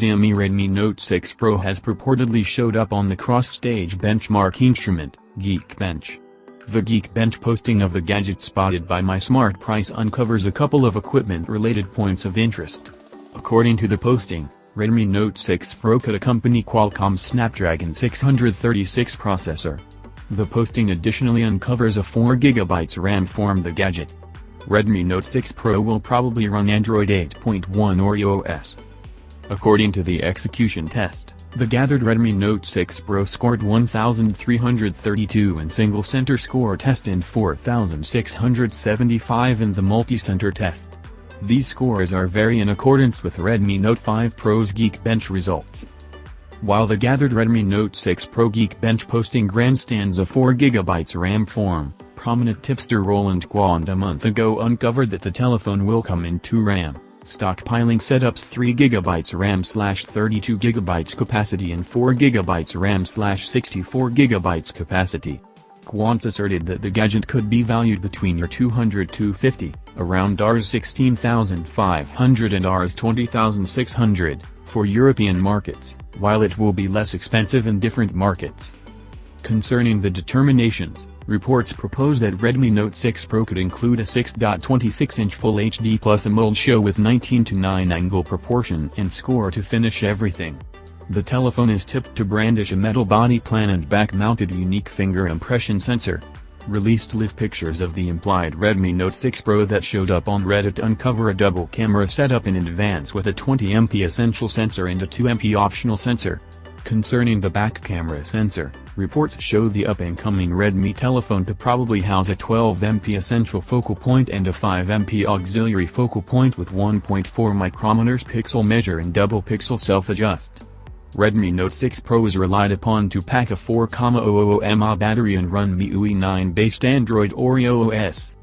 Xiaomi Redmi Note 6 Pro has purportedly showed up on the cross-stage benchmark instrument, Geekbench. The Geekbench posting of the gadget spotted by My Smart Price uncovers a couple of equipment-related points of interest. According to the posting, Redmi Note 6 Pro could accompany Qualcomm's Snapdragon 636 processor. The posting additionally uncovers a 4GB RAM form the gadget. Redmi Note 6 Pro will probably run Android 8.1 Oreo OS. According to the execution test, the gathered Redmi Note 6 Pro scored 1332 in single-center score test and 4675 in the multi-center test. These scores are very in accordance with Redmi Note 5 Pro's Geekbench results. While the gathered Redmi Note 6 Pro Geekbench posting grandstands a 4GB RAM form, prominent tipster Roland Quandt a month ago uncovered that the telephone will come in 2 RAM. Stockpiling setups 3GB RAM slash 32GB capacity and 4GB RAM slash 64GB capacity. Quandt asserted that the gadget could be valued between your 200-250, around Rs 16,500 and Rs 20,600, for European markets, while it will be less expensive in different markets. Concerning the determinations, reports propose that Redmi Note 6 Pro could include a 6.26-inch Full HD Plus AMOLED show with 19 to 9 angle proportion and score to finish everything. The telephone is tipped to brandish a metal body plan and back-mounted unique finger impression sensor. Released live pictures of the implied Redmi Note 6 Pro that showed up on Reddit uncover a double camera setup in advance with a 20MP essential sensor and a 2MP optional sensor. Concerning the back camera sensor, reports show the up-and-coming Redmi telephone to probably house a 12MP essential focal point and a 5MP auxiliary focal point with 1.4 micrometers pixel measure and double pixel self-adjust. Redmi Note 6 Pro is relied upon to pack a 4,000 mAh battery and run MIUI 9 based Android Oreo OS.